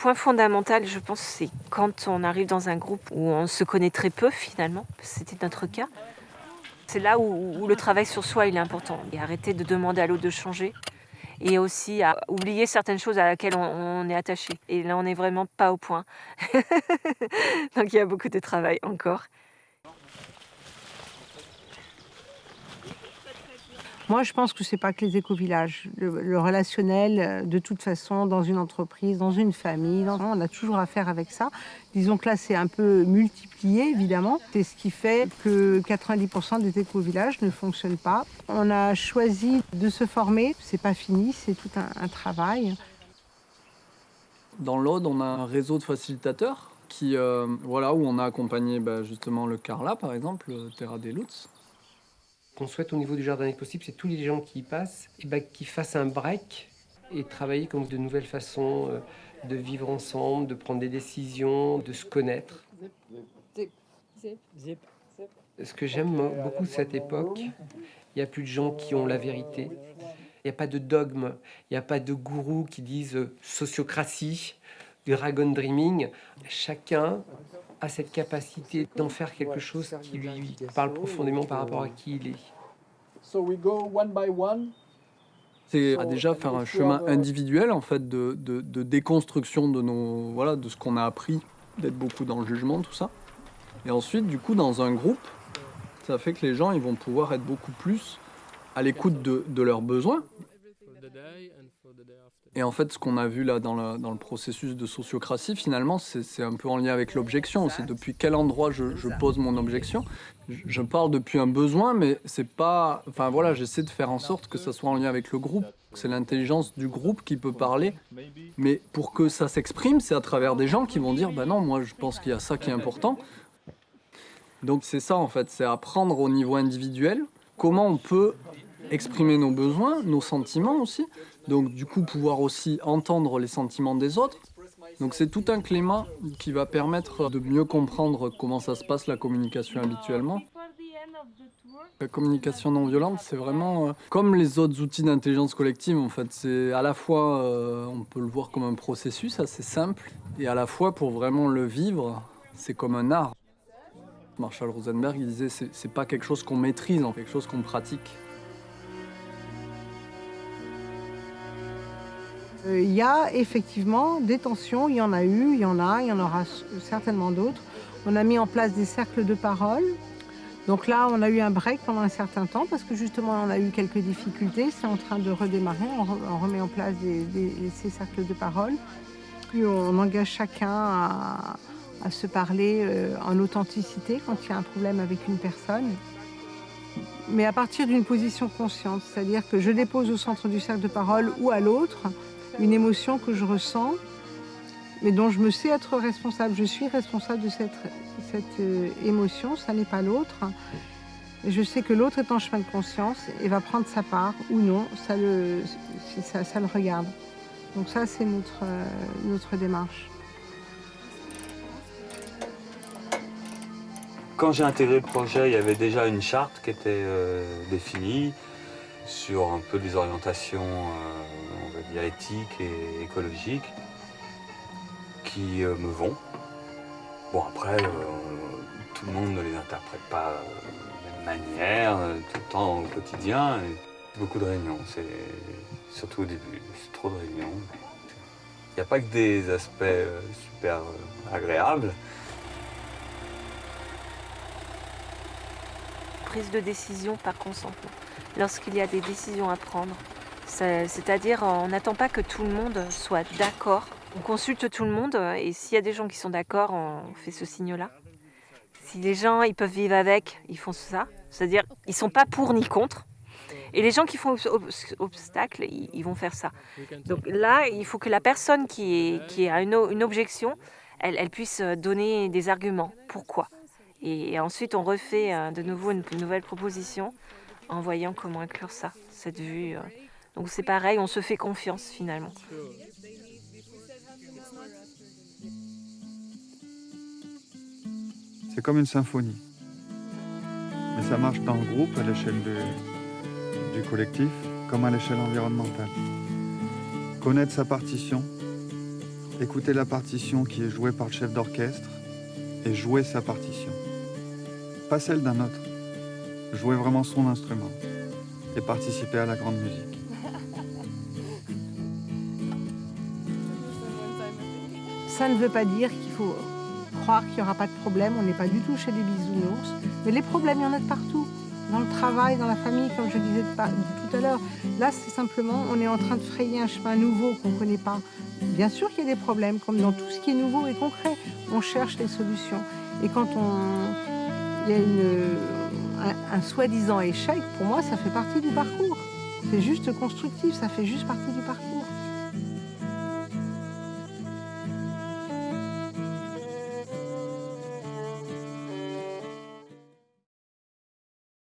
point fondamental, je pense, c'est quand on arrive dans un groupe où on se connaît très peu finalement, c'était notre cas. C'est là où, le travail sur soi il est important. Et arrêter de demander à l'autre de changer. Et aussi à oublier certaines choses à laquelle on, est attaché. Et là, on n'est vraiment pas au point. Donc il y a beaucoup de travail encore. Moi, je pense que c'est pas que les éco-villages. Le, relationnel, euh, de toute façon, dans une entreprise, dans une famille, on a toujours affaire avec ça. Disons que là, c'est un peu multiplié, évidemment. C'est ce qui fait que 90% des éco-villages ne fonctionnent pas. On a choisi de se former. C'est pas fini, c'est tout un, travail. Dans l'Aude, on a un réseau de facilitateurs qui, euh, voilà, où on a accompagné bah, justement le Carla, par exemple, Terra des Lutz, qu'on souhaite au niveau du jardin possible, c'est tous les gens qui y passent, et ben, qui fassent un break et travailler comme de nouvelles façons euh, de vivre ensemble, de prendre des décisions, de se connaître. Ce que j'aime beaucoup de cette époque, il n'y a plus de gens qui ont la vérité. Il n'y a pas de dogme, il n'y a pas de gourous qui disent euh, sociocratie, dragon dreaming. Chacun a cette capacité d'en faire quelque chose qui lui parle profondément par rapport à qui il est. C'est déjà faire un chemin individuel en fait de, de, déconstruction de nos voilà de ce qu'on a appris, d'être beaucoup dans le jugement, tout ça. Et ensuite, du coup, dans un groupe, ça fait que les gens ils vont pouvoir être beaucoup plus à l'écoute de, de leurs besoins et en fait, ce qu'on a vu là dans le, dans le processus de sociocratie, finalement, c'est un peu en lien avec l'objection. C'est depuis quel endroit je, je pose mon objection. Je, parle depuis un besoin, mais c'est pas. Enfin voilà, j'essaie de faire en sorte que ça soit en lien avec le groupe. C'est l'intelligence du groupe qui peut parler. Mais pour que ça s'exprime, c'est à travers des gens qui vont dire Bah non, moi je pense qu'il y a ça qui est important. Donc c'est ça en fait, c'est apprendre au niveau individuel comment on peut exprimer nos besoins, nos sentiments aussi, donc du coup pouvoir aussi entendre les sentiments des autres. Donc c'est tout un climat qui va permettre de mieux comprendre comment ça se passe la communication habituellement. La communication non violente, c'est vraiment euh, comme les autres outils d'intelligence collective en fait. C'est à la fois, euh, on peut le voir comme un processus assez simple, et à la fois pour vraiment le vivre, c'est comme un art. Marshall Rosenberg il disait c'est pas quelque chose qu'on maîtrise, en quelque chose qu'on pratique. Euh, il y a effectivement des tensions, il y en a eu, il y en a, il y en aura certainement d'autres. On a mis en place des cercles de parole. Donc là, on a eu un break pendant un certain temps parce que justement, on a eu quelques difficultés. C'est en train de redémarrer. On, remet en place ces cercles de parole. Puis on engage chacun à, se parler euh, en authenticité quand il y a un problème avec une personne. Mais à partir d'une position consciente, c'est-à-dire que je dépose au centre du cercle de parole ou à l'autre une émotion que je ressens, mais dont je me sais être responsable. Je suis responsable de cette, cette euh, émotion, ça n'est pas l'autre. Je sais que l'autre est en chemin de conscience et va prendre sa part ou non, ça le, ça, le regarde. Donc ça, c'est notre, euh, notre démarche. Quand j'ai intégré le projet, il y avait déjà une charte qui était euh, définie sur un peu des orientations éthiques et écologiques qui euh, me vont. Bon, après, euh, tout le monde ne les interprète pas de la même manière, euh, tout le temps au quotidien. beaucoup de réunions, c'est surtout au début, c'est trop de réunions. Il n'y a pas que des aspects super agréables. Prise de décision par consentement. Lorsqu'il y a des décisions à prendre, c'est-à-dire, on n'attend pas que tout le monde soit d'accord. On consulte tout le monde et s'il y a des gens qui sont d'accord, on fait ce signe-là. Si les gens ils peuvent vivre avec, ils font ça. C'est-à-dire, ils sont pas pour ni contre. Et les gens qui font obstacle, ils, vont faire ça. Donc là, il faut que la personne qui, a une, objection, elle, puisse donner des arguments. Pourquoi? Et, ensuite, on refait euh, de nouveau une, nouvelle proposition en voyant comment inclure ça, cette vue. Euh, donc c'est pareil, on se fait confiance finalement. C'est comme une symphonie. Mais ça marche dans le groupe, à l'échelle du collectif, comme à l'échelle environnementale. Connaître sa partition, écouter la partition qui est jouée par le chef d'orchestre et jouer sa partition. Pas celle d'un autre. Jouer vraiment son instrument et participer à la grande musique. Ça ne veut pas dire qu'il faut croire qu'il n'y aura pas de problème. On n'est pas du tout chez des bisounours. Mais les problèmes, il y en a de partout. Dans le travail, dans la famille, comme je disais tout à l'heure. Là, c'est simplement, on est en train de frayer un chemin nouveau qu'on ne connaît pas. Bien sûr qu'il y a des problèmes, comme dans tout ce qui est nouveau et concret. On cherche les solutions. Et quand on... il y a un, un soi-disant échec, pour moi, ça fait partie du parcours. C'est juste constructif, ça fait juste partie du parcours.